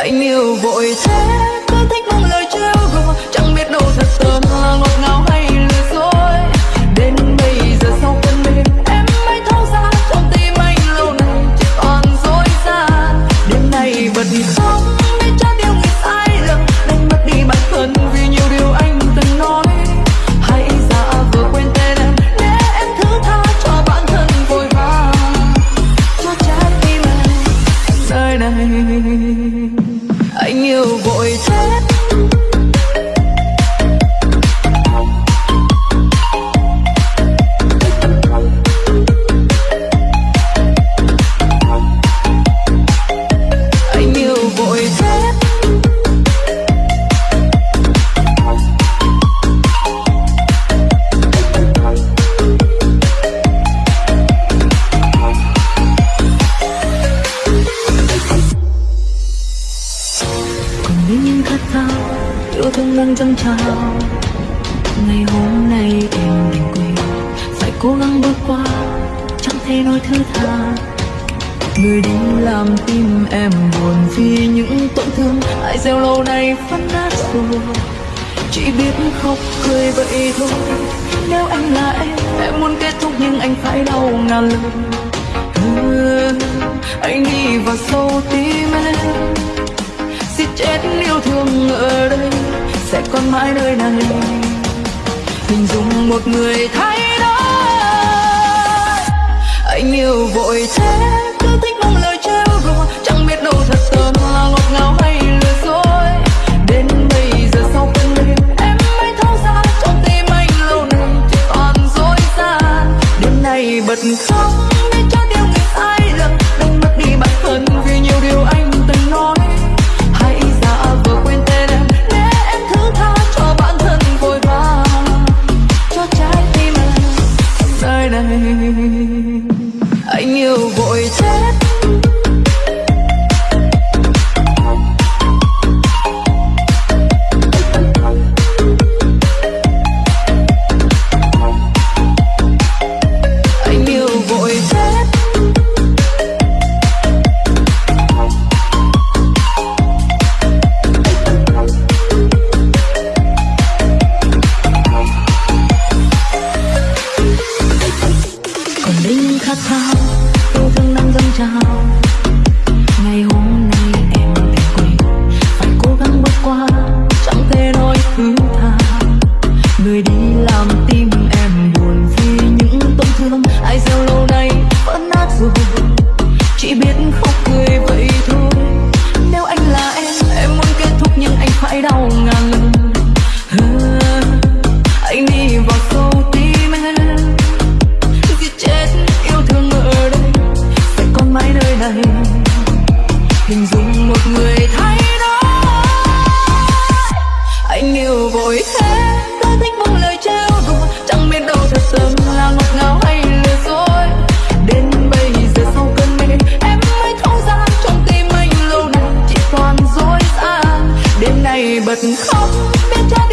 anh yêu vội thế, cứ thích mang lời trêu đùa chẳng biết đâu thật tơ ngọt ngào hay lừa dối. Đến bây giờ sau cơn mê em mới thấu ra. Trong tim anh lâu nay chỉ còn dối gian. Đêm nay bật khóc để trái điều người sai lầm. Đánh mất đi bản thân vì nhiều điều anh từng nói. Hãy giả vờ quên tên em, để em thứ tha cho bản thân vội vã cho trái tim em, nơi này anh yêu vội thế yêu thương đang dâng trào. Ngày hôm nay em đành quên phải cố gắng bước qua chẳng thể nói thứ tha. Người đi làm tim em buồn vì những tổn thương ai gieo lâu nay phân nát rồi. Chỉ biết khóc cười vậy thôi nếu anh là em em muốn kết thúc nhưng anh phải đau ngàn lần Ừ, anh đi vào sâu tim em. Giết chết yêu thương ở đây sẽ còn mãi nơi nàng hình dung một người thay đổi. Anh yêu vội thế, cứ thích mong lời trêu đùa. Chẳng biết đâu thật tờn là ngọt ngào hay lừa dối. Đến bây giờ sau cơn đêm, em mới thấu ra trong tim anh lâu nay chỉ toàn dối gian. Đêm nay bật khóc. này. Anh yêu vội chết. người đi làm tim em buồn vì những tổn thương. Ai gieo lâu nay vỡ nát rồi chỉ biết khóc cười vậy thôi. Nếu anh là em em muốn kết thúc nhưng anh phải đau ngàn lần. Anh đi vào sâu tim em. Giết chết, yêu thương ở đây. Phải còn mãi nơi này. Hình dung một người thay đổi. Anh yêu vội thế. Better